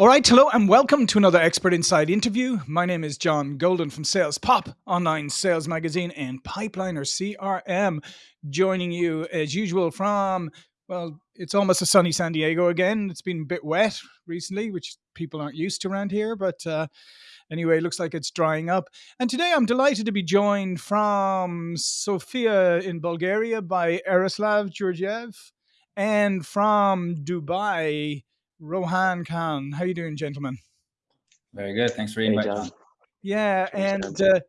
All right, hello and welcome to another Expert Insights interview. My name is John Golden from Sales Pop, online sales magazine, and Pipeliner CRM, joining you as usual from, well, it's almost a sunny San Diego again. It's been a bit wet recently, which people aren't used to around here, but uh, anyway, it looks like it's drying up. And today I'm delighted to be joined from Sofia in Bulgaria by Yaroslav Georgiev and from Dubai Rohan Khan. How you doing, gentlemen? Very good. Thanks for inviting hey, Yeah, and uh,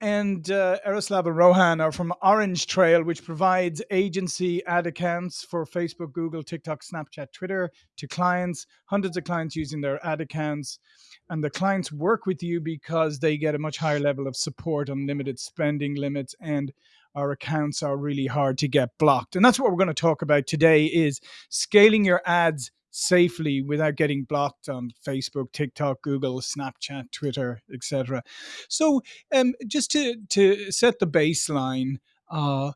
and uh, Yaroslav and Rohan are from Orange Trail, which provides agency ad accounts for Facebook, Google, TikTok, Snapchat, Twitter to clients. Hundreds of clients using their ad accounts, and the clients work with you because they get a much higher level of support, unlimited spending limits, and our accounts are really hard to get blocked. And that's what we're going to talk about today: is scaling your ads safely without getting blocked on Facebook, TikTok, Google, Snapchat, Twitter, etc. So, um, just to to set the baseline, uh,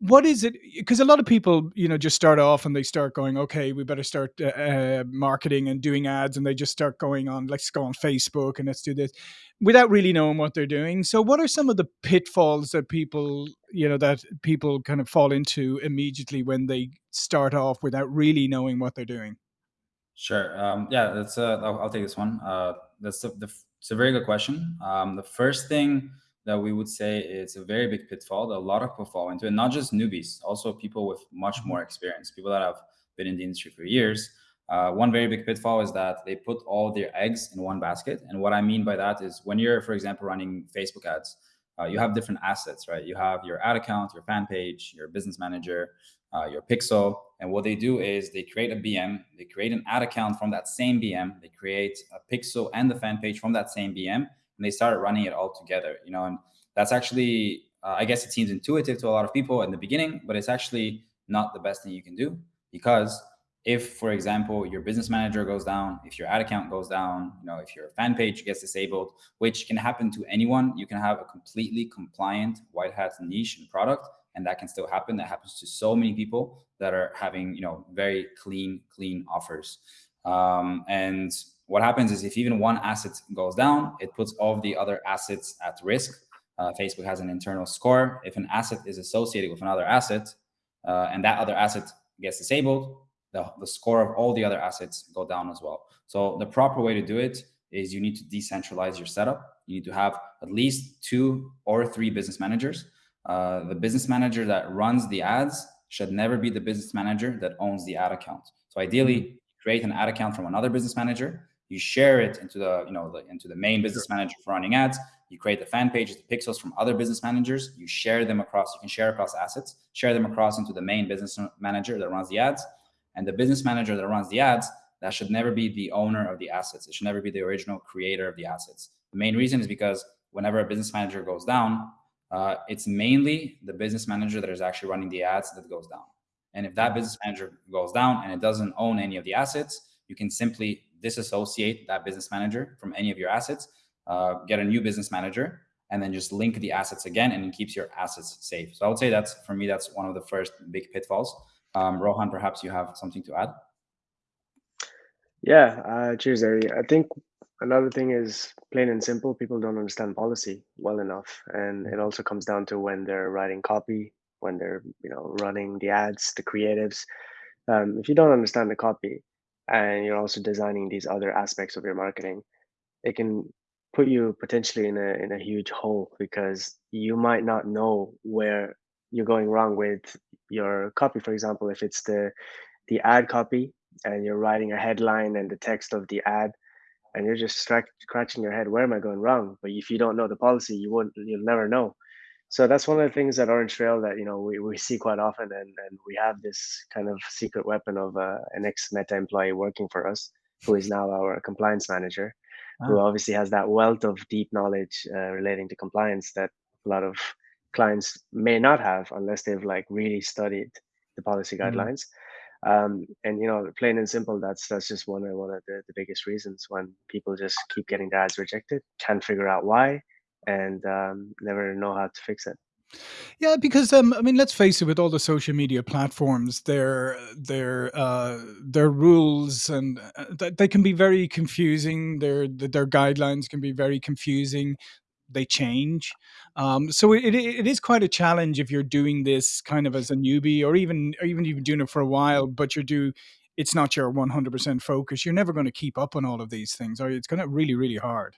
what is it? Because a lot of people, you know, just start off and they start going, okay, we better start uh, uh, marketing and doing ads, and they just start going on, let's go on Facebook and let's do this, without really knowing what they're doing. So, what are some of the pitfalls that people, you know, that people kind of fall into immediately when they start off without really knowing what they're doing? Sure. Um, yeah, that's. Uh, I'll, I'll, take this one. Uh, that's the, the, it's a very good question. Um, the first thing that we would say is a very big pitfall that a lot of people fall into, and not just newbies, also people with much more mm-hmm. experience, people that have been in the industry for years. Uh, one very big pitfall is that they put all their eggs in one basket. And what I mean by that is when you're, for example, running Facebook ads, uh, you have different assets, right? You have your ad account, your fan page, your business manager, uh, your pixel. And what they do is they create a BM, they create an ad account from that same BM, they create a pixel and the fan page from that same BM, and they start running it all together. You know, and that's actually, uh, I guess it seems intuitive to a lot of people in the beginning, but it's actually not the best thing you can do because if, for example, your business manager goes down, if your ad account goes down, you know, if your fan page gets disabled, which can happen to anyone, you can have a completely compliant white hat niche and product and that can still happen. That happens to so many people that are having, you know, very clean, clean offers. Um, and what happens is if even one asset goes down, it puts all of the other assets at risk. Uh, Facebook has an internal score. If an asset is associated with another asset uh, and that other asset gets disabled, the, the score of all the other assets go down as well. So the proper way to do it is you need to decentralize your setup. You need to have at least two or three business managers uh, the business manager that runs the ads should never be the business manager that owns the ad account. So ideally, mm-hmm. create an ad account from another business manager. You share it into the you know the, into the main business manager for running ads. You create the fan pages, the pixels from other business managers. You share them across. You can share across assets. Share them across into the main business manager that runs the ads, and the business manager that runs the ads that should never be the owner of the assets. It should never be the original creator of the assets. The main reason is because whenever a business manager goes down, uh, it's mainly the business manager that is actually running the ads that goes down. And if that business manager goes down and it doesn't own any of the assets, you can simply disassociate that business manager from any of your assets, uh, get a new business manager, and then just link the assets again and it keeps your assets safe. So I would say that's, for me, that's one of the first big pitfalls. Um, Rohan, perhaps you have something to add? Yeah, uh, cheers, Ari. I think Another thing is plain and simple, people don't understand policy well enough. And it also comes down to when they're writing copy, when they're, you know, running the ads, the creatives. Um, if you don't understand the copy and you're also designing these other aspects of your marketing, it can put you potentially in a in a huge hole because you might not know where you're going wrong with your copy. For example, if it's the the ad copy and you're writing a headline and the text of the ad and you're just scratching your head where am i going wrong but if you don't know the policy you won't you'll never know so that's one of the things at orange trail that you know we, we see quite often and, and we have this kind of secret weapon of uh, an ex meta employee working for us who is now our compliance manager oh. who obviously has that wealth of deep knowledge uh, relating to compliance that a lot of clients may not have unless they've like really studied the policy mm-hmm. guidelines mm-hmm um, and you know plain and simple that's that's just one of one of the, the biggest reasons when people just keep getting their ads rejected can't figure out why and um, never know how to fix it Yeah, because um, I mean, let's face it, with all the social media platforms, their their uh, their rules and uh, they can be very confusing. Their their guidelines can be very confusing. They change, um, so it, it it is quite a challenge if you're doing this kind of as a newbie, or even or even you've been doing it for a while, but you're do it's not your 100% focus. You're never going to keep up on all of these things, or it's going to really really hard.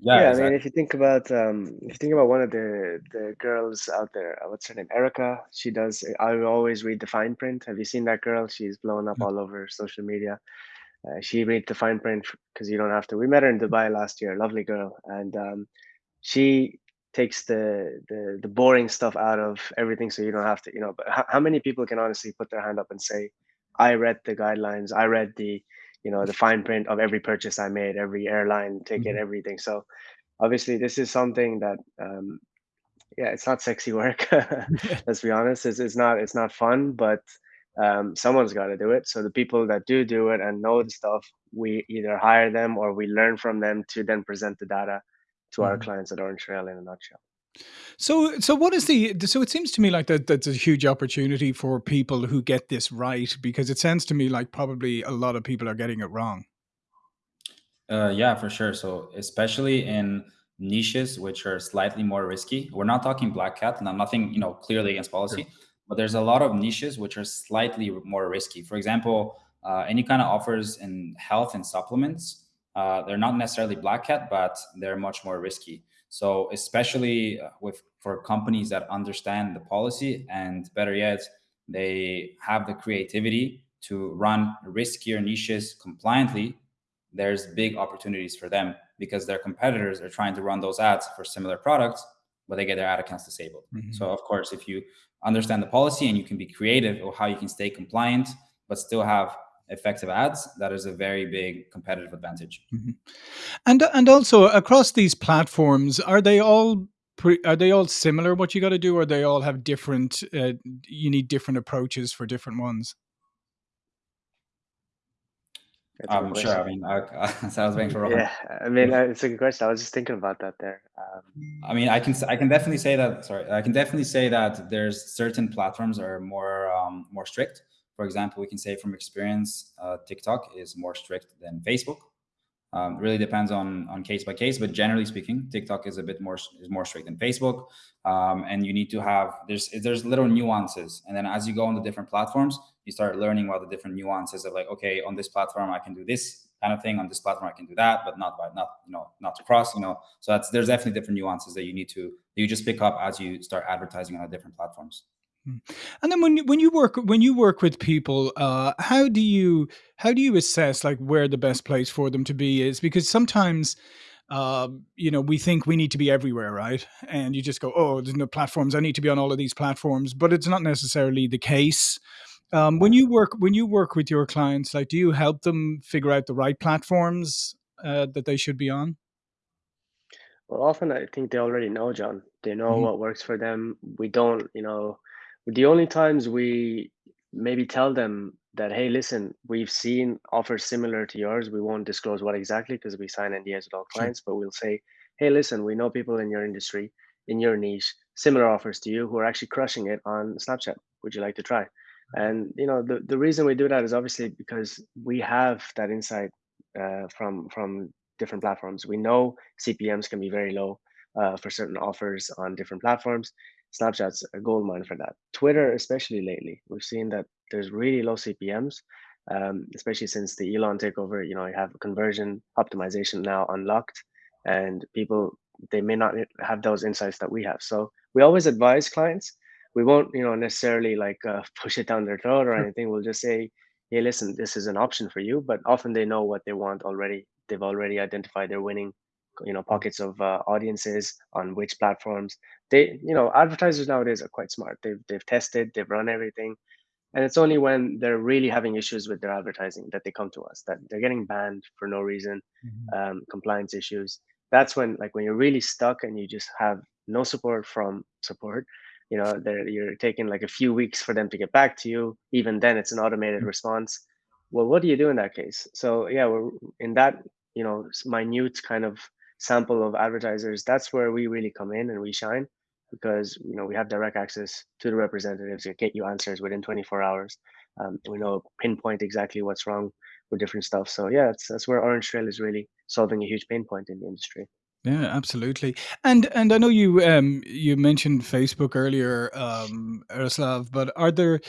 Yeah, Yeah, I mean, exactly. if you think about um, if you think about one of the the girls out there, uh, what's her name? Erica. She does. I always read the fine print. Have you seen that girl? She's blown up Yeah. all over social media. Uh, she read the fine print because you don't have to. We met her in Dubai last year. Lovely girl, and um, she takes the, the the boring stuff out of everything, so you don't have to. You know, but how, how many people can honestly put their hand up and say, "I read the guidelines. I read the." You know the fine print of every purchase I made, every airline ticket, Mhm. everything. So obviously this is something that um, yeah it's not sexy work let's be honest it's, it's not it's not fun but um, someone's got to do it so the people that do do it and know the stuff we either hire them or we learn from them to then present the data to our Mhm. clients at orange trail in a nutshell So, so what is the? So it seems to me like that that's a huge opportunity for people who get this right, because it sounds to me like probably a lot of people are getting it wrong. Uh, yeah, for sure. So especially in niches which are slightly more risky. We're not talking black hat, and I'm nothing, you know, clearly against Sure. But there's a lot of niches which are slightly more risky. For example, uh, any kind of offers in health and supplements, uh, they're not necessarily black hat, but they're much more risky. So especially uh, with for companies that understand the policy and better yet, they have the creativity to run riskier niches compliantly there's big opportunities for them because their competitors are trying to run those ads for similar products, but they get their ad accounts disabled. Mhm. So, of course, if you understand the policy and you can be creative or how you can stay compliant but still have effective ads, that is a very big competitive advantage. Mhm. And and also across these platforms, are they all pre- are they all similar? What you got to do, or they all have different? Uh, you need different approaches for different ones. Um, sure. I mean, I, so I was waiting for Rohan. yeah i mean uh, it's a good question i was just thinking about that there um, I mean, I can I can definitely say that. Sorry, I can definitely say that there's certain platforms are more um, more strict. For example, we can say from experience, uh, TikTok is more strict than Facebook. Um, really depends on on case by case, but generally speaking, TikTok is a bit more is more strict than Facebook, um, and you need to have there's there's little nuances, and then as you go on the different platforms, you start learning about the different nuances of like, okay, on this platform I can do this kind of thing, on this platform I can do that, but not by not you know not to cross, you know. So that's there's definitely different nuances that you need to you just pick up as you start advertising on the different platforms. Mm. And then when you, when you work when you work with people, uh, how do you how do you assess like where the best place for them to be is? Because sometimes, uh, you know, we think we need to be everywhere, right? And you just go, oh, there's no platforms. I need to be on all of these platforms, but it's not necessarily the case. Um, when you work when you work with your clients, like, do you help them figure out the right platforms uh, that they should be on? Well, often I think they already know, John. They know Mhm. what works for them. We don't, you know, the only times we maybe tell them that, hey, listen, we've seen offers similar to yours. We won't disclose what exactly because we sign NDAs with all clients, but we'll say, hey, listen, we know people in your industry, in your niche, similar offers to you who are actually crushing it on Snapchat. Would you like to try? And you know, the, the reason we do that is obviously because we have that insight uh, from from different platforms. We know CPMs can be very low uh, for certain offers on different platforms. Snapchat's a gold mine for that. Twitter, especially lately, we've seen that there's really low CPMs, um, especially since the Elon takeover. You know, you have conversion optimization now unlocked, and people they may not have those insights that we have. So we always advise clients. We won't, you know, necessarily like uh, push it down their throat or anything. We'll just say, "Hey, listen, this is an option for you." But often they know what they want already. They've already identified their winning you know pockets of uh, audiences on which platforms they you know advertisers nowadays are quite smart they've they've tested they've run everything and it's only when they're really having issues with their advertising that they come to us that they're getting banned for no reason Mhm. um, compliance issues that's when like when you're really stuck and you just have no support from support you know they're, you're taking like a few weeks for them to get back to you even then it's an automated response well what do you do in that case so yeah we're in that you know minute kind of sample of advertisers that's where we really come in and we shine because you know we have direct access to the representatives to get you answers within 24 hours. Um, we know pinpoint exactly what's wrong with different stuff. So yeah, that's that's where Orange Trail is really solving a huge pain point in the industry. Yeah, absolutely. And and I know you um you mentioned Facebook earlier, um, Yaroslav, but are there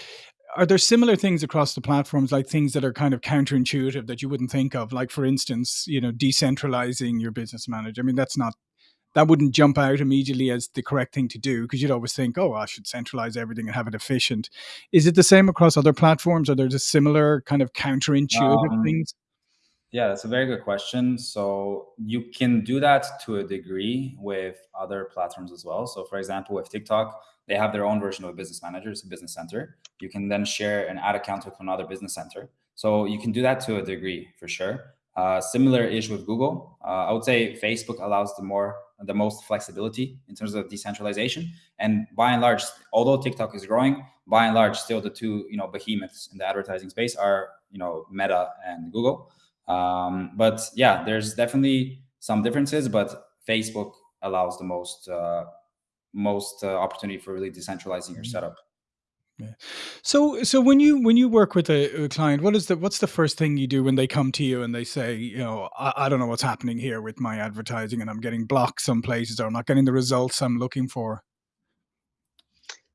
are there similar things across the platforms, like things that are kind of counterintuitive that you wouldn't think of? Like, for instance, you know, decentralizing your business manager. I mean, that's not that wouldn't jump out immediately as the correct thing to do because you'd always think, oh, I should centralize everything and have it efficient. Is it the same across other platforms? Are there just similar kind of counterintuitive Um, things? Yeah, that's a very good question. So you can do that to a degree with other platforms as well. So for example, with TikTok, they have their own version of a business manager, it's a business center. You can then share an ad account with another business center. So you can do that to a degree for sure. Uh, similar ish with Google. Uh, I would say Facebook allows the more the most flexibility in terms of decentralization. And by and large, although TikTok is growing, by and large, still the two you know behemoths in the advertising space are you know Meta and Google. Um, but yeah, there's definitely some differences, but Facebook allows the most uh, most uh, opportunity for really decentralizing your Mm. setup. Yeah. So so when you when you work with a, a client, what is the what's the first thing you do when they come to you and they say, you know, I, I don't know what's happening here with my advertising and I'm getting blocked some places or I'm not getting the results I'm looking for.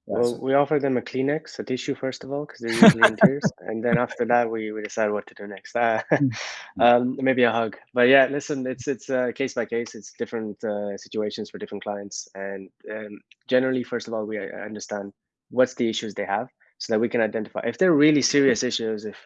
Well, we offer them a Kleenex, a tissue first of all, because they're usually in tears, and then after that, we, we decide what to do next. Uh, um, maybe a hug, but yeah, listen, it's it's uh, case by case. It's different uh, situations for different clients, and um, generally, first of all, we uh, understand what's the issues they have, so that we can identify if they're really serious issues. If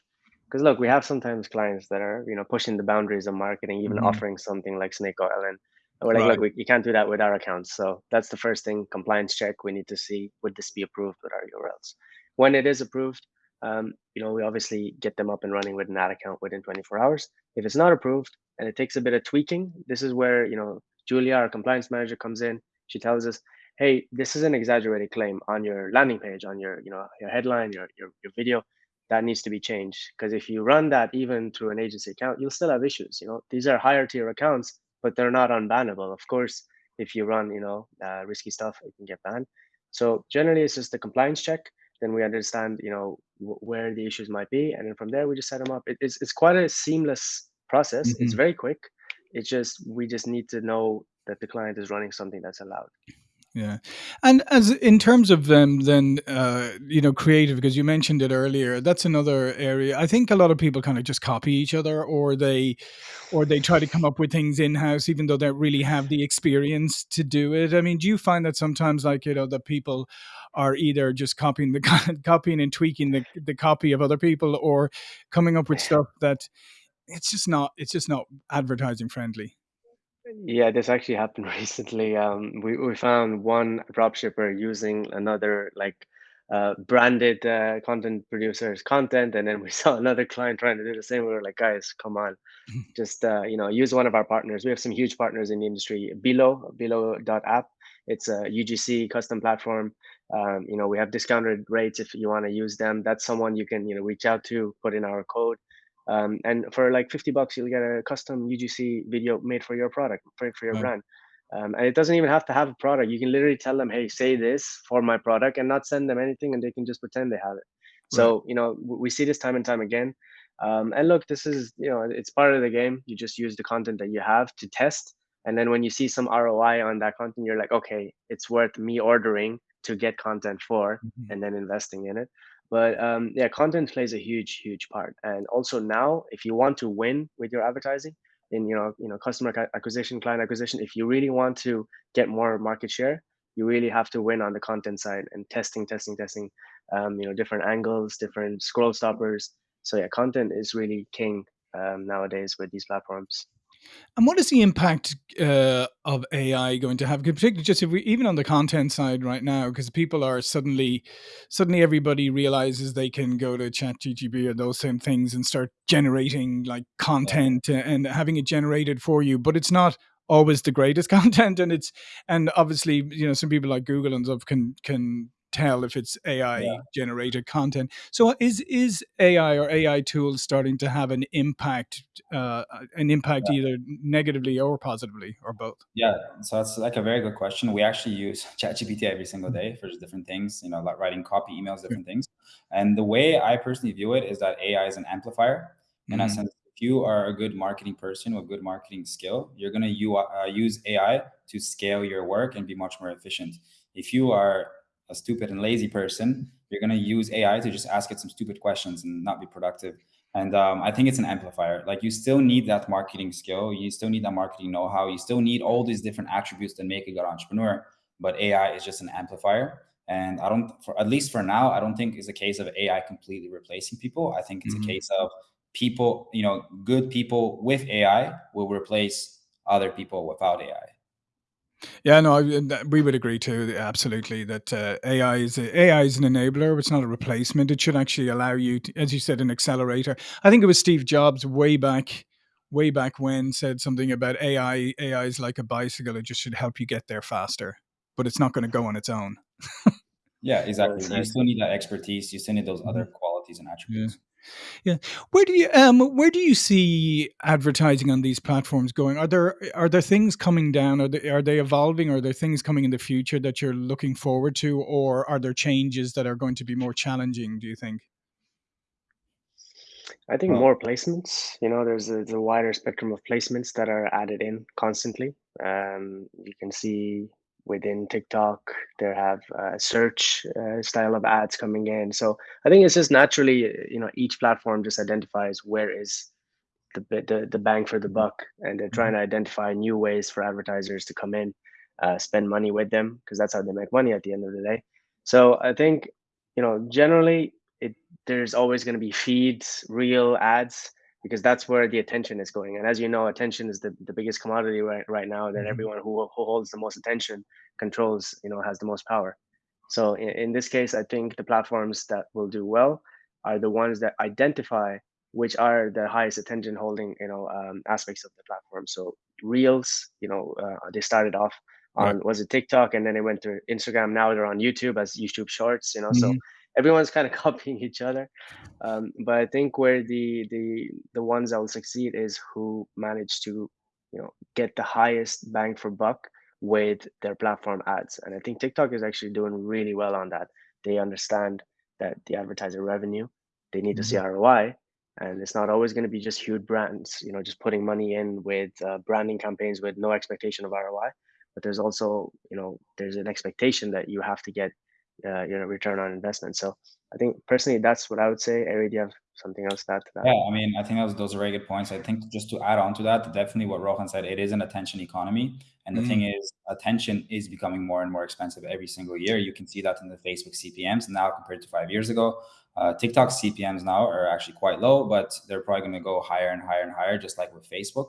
because look, we have sometimes clients that are you know pushing the boundaries of marketing, even Mhm. offering something like snake oil, and we're like, look, Right. we, you can't do that with our accounts. So that's the first thing, compliance check. We need to see would this be approved with our URLs. When it is approved, um, you know, we obviously get them up and running with an ad account within 24 hours. If it's not approved and it takes a bit of tweaking, this is where you know Julia, our compliance manager, comes in. She tells us, hey, this is an exaggerated claim on your landing page, on your you know your headline, your your, your video. That needs to be changed because if you run that even through an agency account, you'll still have issues. You know, these are higher tier accounts but they're not unbannable. Of course, if you run, you know, uh, risky stuff, it can get banned. So generally, it's just the compliance check. Then we understand, you know, w- where the issues might be, and then from there we just set them up. It, it's it's quite a seamless process. It's Mhm. very quick. It's just we just need to know that the client is running something that's allowed. Yeah. And as in terms of them then uh you know creative because you mentioned it earlier that's another area I think a lot of people kind of just copy each other or they or they try to come up with things in house even though they don't really have the experience to do it. I mean, do you find that sometimes like you know that people are either just copying the copying and tweaking the the copy of other people or coming up with stuff that it's just not it's just not advertising friendly. Yeah, this actually happened recently. Um, we, we found one dropshipper using another like uh, branded uh, content producer's content, and then we saw another client trying to do the same. We were like, guys, come on, just uh, you know, use one of our partners. We have some huge partners in the industry. Billo, Billo.app. It's a UGC custom platform. Um, you know, we have discounted rates if you want to use them. That's someone you can you know reach out to, put in our code um, and for like 50 bucks you'll get a custom ugc video made for your product for, for your Right. brand. Um, and it doesn't even have to have a product. You can literally tell them hey say this for my product and not send them anything and they can just pretend they have it. Right. so you know we see this time and time again. Um, and look this is you know it's part of the game. You just use the content that you have to test. And then when you see some roi on that content you're like okay it's worth me ordering to get content for Mhm. and then investing in it but um, yeah, content plays a huge, huge part. And also now, if you want to win with your advertising in you know you know customer acquisition, client acquisition, if you really want to get more market share, you really have to win on the content side and testing, testing, testing. Um, you know, different angles, different scroll stoppers. So yeah, content is really king um, nowadays with these platforms. And what is the impact uh, of AI going to have? Particularly, just if we even on the content side right now, because people are suddenly, suddenly everybody realizes they can go to ChatGPT or those same things and start generating like content and having it generated for you. But it's not always the greatest content, and it's and obviously you know some people like Google and stuff can can tell if it's AI yeah. generated content. So is is AI or AI tools starting to have an impact, uh, an impact yeah. either negatively or positively or both? Yeah, so that's like a very good question. We actually use ChatGPT every single day for different things, you know, like writing copy, emails, different yeah. things. And the way I personally view it is that AI is an amplifier. In mm-hmm. a sense, if you are a good marketing person with good marketing skill, you're going to uh, use AI to scale your work and be much more efficient. If you are a stupid and lazy person, you're going to use AI to just ask it some stupid questions and not be productive. And um, I think it's an amplifier. Like you still need that marketing skill. You still need that marketing know-how. You still need all these different attributes that make a good entrepreneur. But AI is just an amplifier. And I don't, for at least for now, I don't think it's a case of AI completely replacing people. I think it's mm-hmm. a case of people, you know, good people with AI will replace other people without AI. Yeah, no, we would agree too. Absolutely, that uh, AI is a, AI is an enabler. It's not a replacement. It should actually allow you, to, as you said, an accelerator. I think it was Steve Jobs way back, way back when said something about AI. AI is like a bicycle. It just should help you get there faster, but it's not going to go on its own. yeah, exactly. You still need that expertise. You still need those other mm-hmm. qualities and attributes. Yeah. Yeah. Where do you um where do you see advertising on these platforms going? Are there are there things coming down? Are they are they evolving? Are there things coming in the future that you're looking forward to, or are there changes that are going to be more challenging? Do you think? I think more placements. You know, there's a, there's a wider spectrum of placements that are added in constantly. Um, you can see within TikTok. There have a search uh, style of ads coming in. So I think it's just naturally, you know, each platform just identifies where is the the, the bang for the buck, and they're trying to mm-hmm. identify new ways for advertisers to come in, uh, spend money with them because that's how they make money at the end of the day. So I think, you know, generally, it there's always going to be feeds, real ads because that's where the attention is going. And as you know, attention is the, the biggest commodity right, right now that mm-hmm. everyone who, who holds the most attention controls, you know, has the most power. So in, in this case, I think the platforms that will do well are the ones that identify which are the highest attention holding, you know, um, aspects of the platform. So reels, you know, uh, they started off on right. was it TikTok and then they went to Instagram. Now they're on YouTube as YouTube Shorts, you know. Mm-hmm. So everyone's kind of copying each other. Um, but I think where the the the ones that will succeed is who manage to you know get the highest bang for buck with their platform ads. And I think TikTok is actually doing really well on that. They understand that the advertiser revenue, they need mm-hmm. to see mm-hmm. ROI. And it's not always going to be just huge brands, you know, just putting money in with uh, branding campaigns with no expectation of ROI. But there's also, you know, there's an expectation that you have to get uh, you know return on investment. So I think personally that's what I would say. Ari, do you have something else to add to that? Yeah, I mean I think those those are very good points. I think just to add on to that, definitely what Rohan said, it is an attention economy. And the mm. thing is, attention is becoming more and more expensive every single year. You can see that in the Facebook CPMS now compared to five years ago. Uh, TikTok's CPMS now are actually quite low, but they're probably going to go higher and higher and higher, just like with Facebook.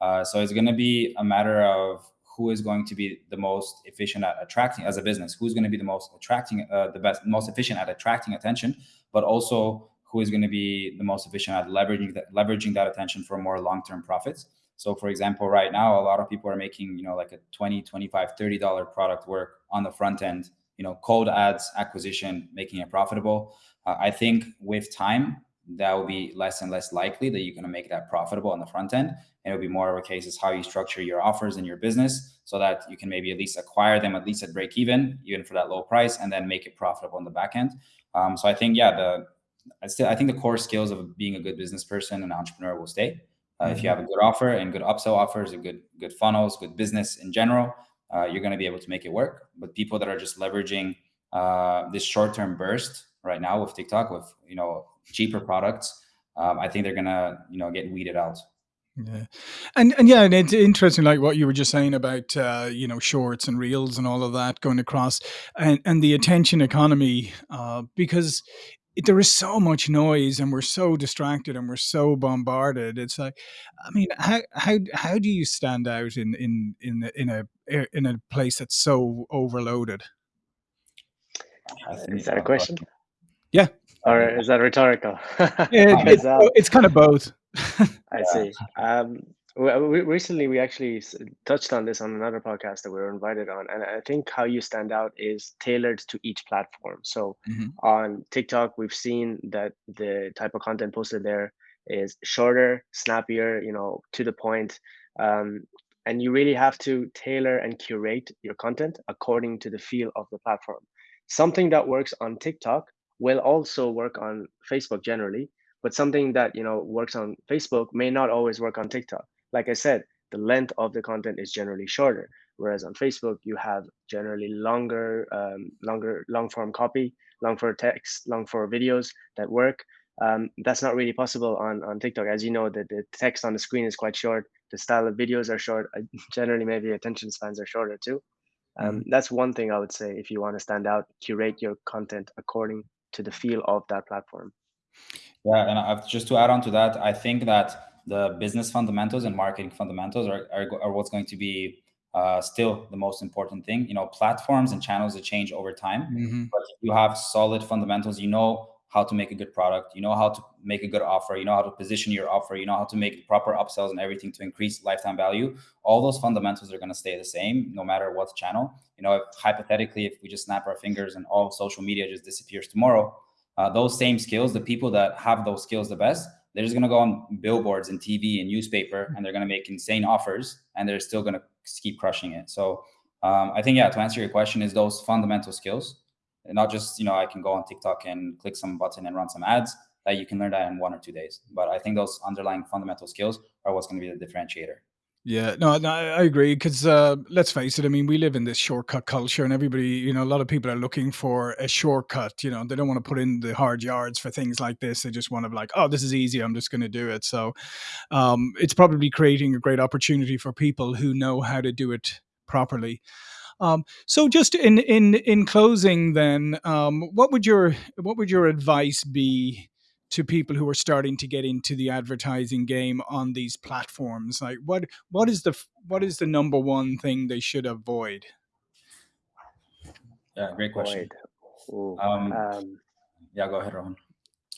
Uh, so it's going to be a matter of who is going to be the most efficient at attracting as a business who's going to be the most attracting uh, the best most efficient at attracting attention but also who is going to be the most efficient at leveraging that leveraging that attention for more long-term profits. So for example right now a lot of people are making you know like a 20 25 30 dollar product work on the front end you know cold ads acquisition making it profitable. Uh, i think with time that will be less and less likely that you're going to make that profitable on the front end. And it'll be more of a case is how you structure your offers in your business so that you can maybe at least acquire them at least at break even, even for that low price, and then make it profitable on the back end. Um, so I think, yeah, the I still I think the core skills of being a good business person and entrepreneur will stay. Uh, mm-hmm. If you have a good offer and good upsell offers, and good good funnels, good business in general, uh, you're going to be able to make it work. But people that are just leveraging uh, this short term burst right now with TikTok, with you know cheaper products, um, I think they're gonna you know get weeded out. Yeah, and and yeah, and it's interesting, like what you were just saying about uh, you know shorts and reels and all of that going across, and and the attention economy, uh, because there is so much noise and we're so distracted and we're so bombarded. It's like, I mean, how how how do you stand out in in in in a in a place that's so overloaded? Is that a question? Yeah. Or is that rhetorical? it's, it's kind of both. I see. Um, we, recently we actually touched on this on another podcast that we were invited on, and I think how you stand out is tailored to each platform. So hmm on TikTok, we've seen that the type of content posted there is shorter, snappier, you know, to the point, um, and you really have to tailor and curate your content according to the feel of the platform. Something that works on TikTok will also work on Facebook generally, but something that you know works on Facebook may not always work on TikTok like I said, the length of the content is generally shorter. Whereas on Facebook, you have generally longer, um, longer, long form copy, long form text, long form videos that work. Um, that's not really possible on, on TikTok. As you know, the, the text on the screen is quite short. The style of videos are short. Uh, Generally, maybe attention spans are shorter too. Um, hmm that's one thing I would say if you want to stand out, curate your content according to the feel of that platform. Yeah, and I've, just to add on to that, I think that the business fundamentals and marketing fundamentals are, are, are what's going to be uh, still the most important thing. You know, platforms and channels that change over time, hmm but if you have solid fundamentals, you know how to make a good product, you know how to make a good offer, you know how to position your offer, you know how to make proper upsells and everything to increase lifetime value. All those fundamentals are going to stay the same no matter what channel. You know, if, hypothetically, if we just snap our fingers and all social media just disappears tomorrow, uh, those same skills, the people that have those skills the best, they're just going to go on billboards and TV and newspaper, and they're going to make insane offers, and they're still going to keep crushing it. So um, I think, yeah, to answer your question, is those fundamental skills, not just you know I can go on TikTok and click some button and run some ads. That you can learn that in one or two days. But I think those underlying fundamental skills are what's going to be the differentiator. Yeah, no, no, I I agree. Because uh, let's face it, I mean, we live in this shortcut culture, and everybody, you know, a lot of people are looking for a shortcut. You know, they don't want to put in the hard yards for things like this. They just want to be like, oh, this is easy. I'm just going to do it. So, um, it's probably creating a great opportunity for people who know how to do it properly. Um, so, just in in in closing, then, um, what would your what would your advice be to people who are starting to get into the advertising game on these platforms? Like, what what is the what is the number one thing they should avoid? Yeah, great question. Um, Um, yeah, go ahead, Rohan.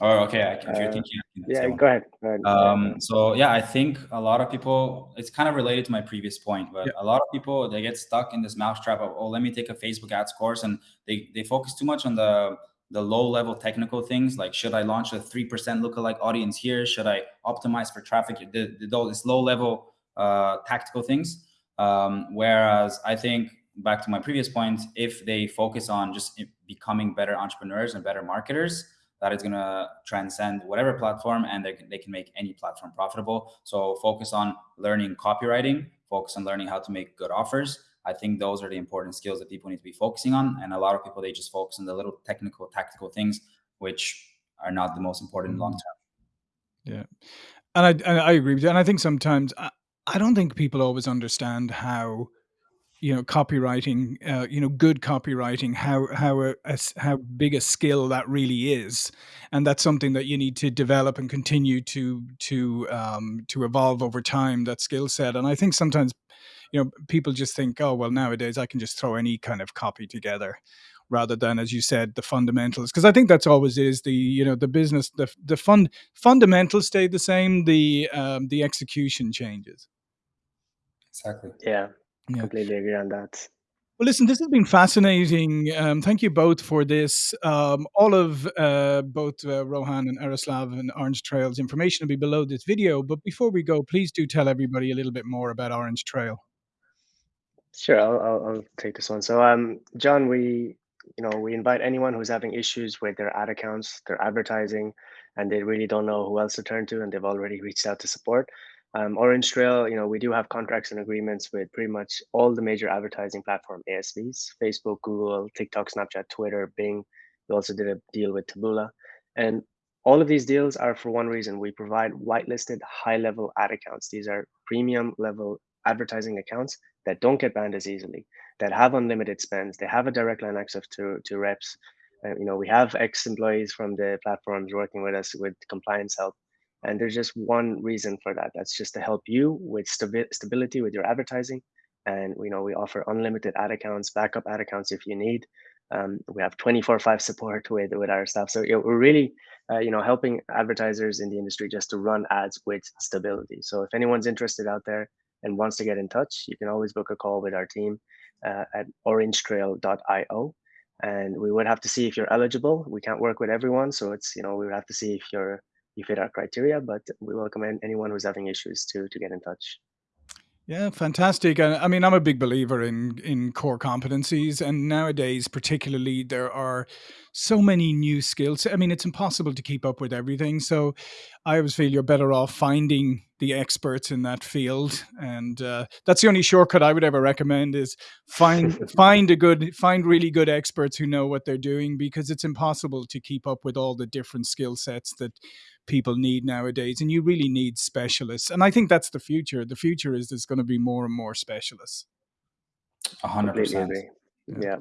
Or okay, I, if you're uh, thinking, can yeah, go ahead. Go ahead. Um, so yeah, I think a lot of people, it's kind of related to my previous point, but Yeah. a lot of people, they get stuck in this mousetrap of, oh, let me take a Facebook ads course. And they, they focus too much on the, the low level technical things. Like, should I launch a 3% lookalike audience here? Should I optimize for traffic? The, the, those low level, uh, tactical things. Um, whereas I think back to my previous point, if they focus on just becoming better entrepreneurs and better marketers, that is going to transcend whatever platform and they can, they can make any platform profitable. So focus on learning copywriting, focus on learning how to make good offers. I think those are the important skills that people need to be focusing on. And a lot of people, they just focus on the little technical, tactical things, which are not the most important long term. Yeah, and I I agree with you. And I think sometimes I, I don't think people always understand how you know copywriting uh, you know good copywriting how how a, a s- how big a skill that really is. And that's something that you need to develop and continue to to um, to evolve over time that skill set. And i think sometimes you know people just think oh well nowadays i can just throw any kind of copy together rather than as you said the fundamentals. Because i think that's always is the you know the business the the fund fundamentals stay the same the um, the execution changes. Exactly. Yeah, yeah completely agree on that. Well, listen, this has been fascinating. Um, thank you both for this. Um, all of uh, both uh, Rohan and Yaroslav and Orange Trail's information will be below this video. But before we go, please do tell everybody a little bit more about Orange Trail. Sure, I'll, I'll, I'll take this one. So, um, John, we, you know, we invite anyone who's having issues with their ad accounts, their advertising, and they really don't know who else to turn to, and they've already reached out to support. Um, Orange Trail, you know, we do have contracts and agreements with pretty much all the major advertising platform ASVs: Facebook, Google, TikTok, Snapchat, Twitter, Bing. We also did a deal with Taboola, and all of these deals are for one reason: we provide whitelisted high-level ad accounts. These are premium level advertising accounts that don't get banned as easily, that have unlimited spends, they have a direct line access to to reps. Uh, you know, we have ex-employees from the platforms working with us with compliance help, and there's just one reason for that. That's just to help you with stabi- stability with your advertising. And you know, we offer unlimited ad accounts, backup ad accounts if you need. Um, we have 24/5 support with with our staff. So you know, we're really uh, you know helping advertisers in the industry just to run ads with stability. So if anyone's interested out there and wants to get in touch, you can always book a call with our team uh, at orangetrail.io and we would have to see if you're eligible. We can't work with everyone, so it's you know we would have to see if you're you fit our criteria. But we welcome anyone who's having issues to to get in touch. Yeah, fantastic. I mean, I'm a big believer in in core competencies, and nowadays, particularly, there are so many new skills. I mean, it's impossible to keep up with everything. So, I always feel you're better off finding the experts in that field, and uh, that's the only shortcut I would ever recommend: is find find a good, find really good experts who know what they're doing, because it's impossible to keep up with all the different skill sets that people need nowadays and you really need specialists and i think that's the future the future is there's going to be more and more specialists 100% yeah. yeah.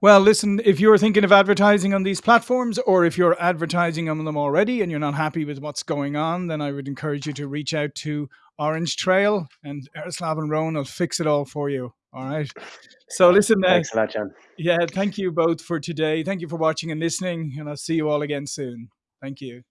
Well, listen, if you're thinking of advertising on these platforms or if you're advertising on them already and you're not happy with what's going on, then I would encourage you to reach out to Orange Trail and Yaroslav and Rohan will fix it all for you. All right. So listen, uh, thanks a lot, John. Yeah, thank you both for today. Thank you for watching and listening, and I'll see you all again soon. Thank you.